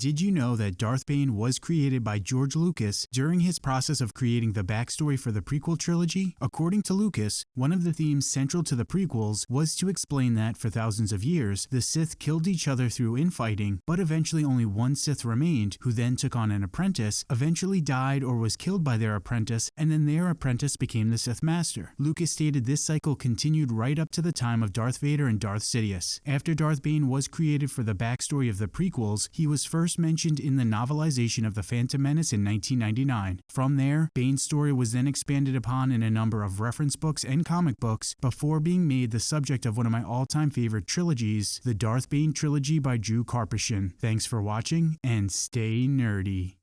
Did you know that Darth Bane was created by George Lucas during his process of creating the backstory for the prequel trilogy? According to Lucas, one of the themes central to the prequels was to explain that for thousands of years, the Sith killed each other through infighting, but eventually only one Sith remained, who then took on an apprentice, eventually died or was killed by their apprentice, and then their apprentice became the Sith Master. Lucas stated this cycle continued right up to the time of Darth Vader and Darth Sidious. After Darth Bane was created for the backstory of the prequels, he was first first mentioned in the novelization of The Phantom Menace in 1999. From there, Bane's story was then expanded upon in a number of reference books and comic books before being made the subject of one of my all-time favorite trilogies, the Darth Bane trilogy by Drew Karpyshyn. Thanks for watching, and stay nerdy.